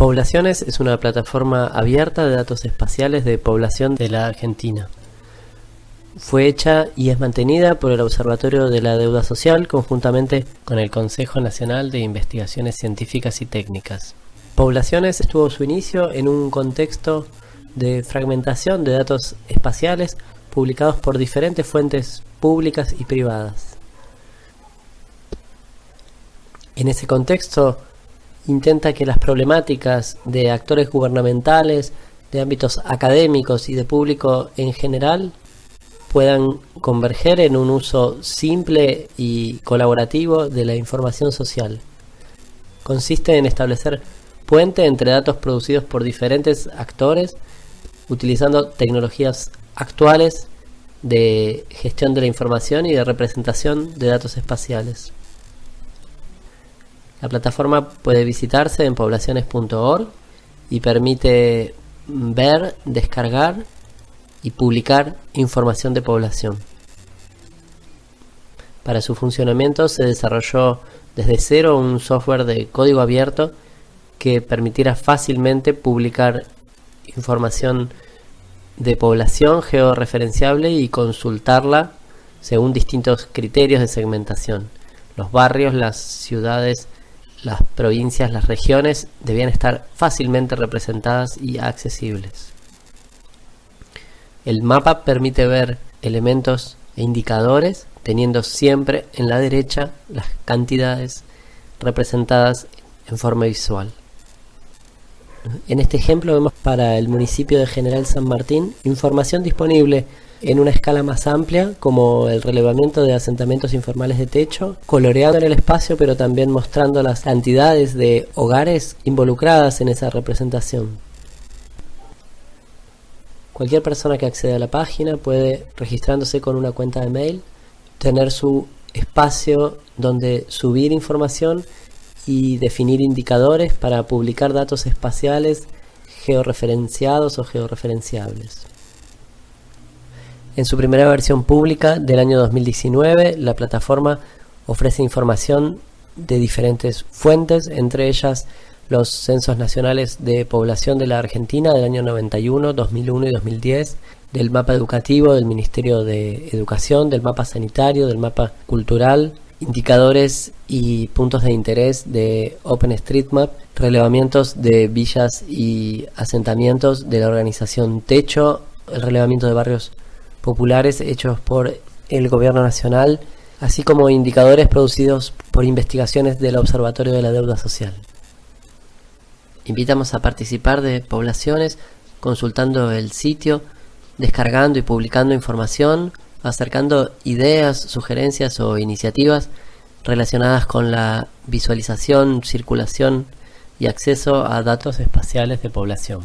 Poblaciones es una plataforma abierta de datos espaciales de población de la Argentina. Fue hecha y es mantenida por el Observatorio de la Deuda Social conjuntamente con el Consejo Nacional de Investigaciones Científicas y Técnicas. Poblaciones tuvo su inicio en un contexto de fragmentación de datos espaciales publicados por diferentes fuentes públicas y privadas. En ese contexto, intenta que las problemáticas de actores gubernamentales, de ámbitos académicos y de público en general puedan converger en un uso simple y colaborativo de la información social. Consiste en establecer puente entre datos producidos por diferentes actores utilizando tecnologías actuales de gestión de la información y de representación de datos espaciales. La plataforma puede visitarse en poblaciones.org y permite ver, descargar y publicar información de población. Para su funcionamiento se desarrolló desde cero un software de código abierto que permitirá fácilmente publicar información de población georreferenciable y consultarla según distintos criterios de segmentación. Los barrios, las ciudades, las provincias, las regiones debían estar fácilmente representadas y accesibles. El mapa permite ver elementos e indicadores teniendo siempre en la derecha las cantidades representadas en forma visual. En este ejemplo vemos para el municipio de General San Martín información disponible en una escala más amplia como el relevamiento de asentamientos informales de techo, coloreando en el espacio pero también mostrando las cantidades de hogares involucradas en esa representación. Cualquier persona que accede a la página puede, registrándose con una cuenta de mail, tener su espacio donde subir información y definir indicadores para publicar datos espaciales georreferenciados o georreferenciables. En su primera versión pública del año 2019, la plataforma ofrece información de diferentes fuentes, entre ellas los censos nacionales de población de la Argentina del año 91, 2001 y 2010, del mapa educativo del Ministerio de Educación, del mapa sanitario, del mapa cultural, indicadores y puntos de interés de OpenStreetMap, relevamientos de villas y asentamientos de la organización Techo, el relevamiento de barrios populares hechos por el gobierno nacional, así como indicadores producidos por investigaciones del Observatorio de la Deuda Social. Invitamos a participar de poblaciones consultando el sitio, descargando y publicando información, acercando ideas, sugerencias o iniciativas relacionadas con la visualización, circulación y acceso a datos espaciales de población.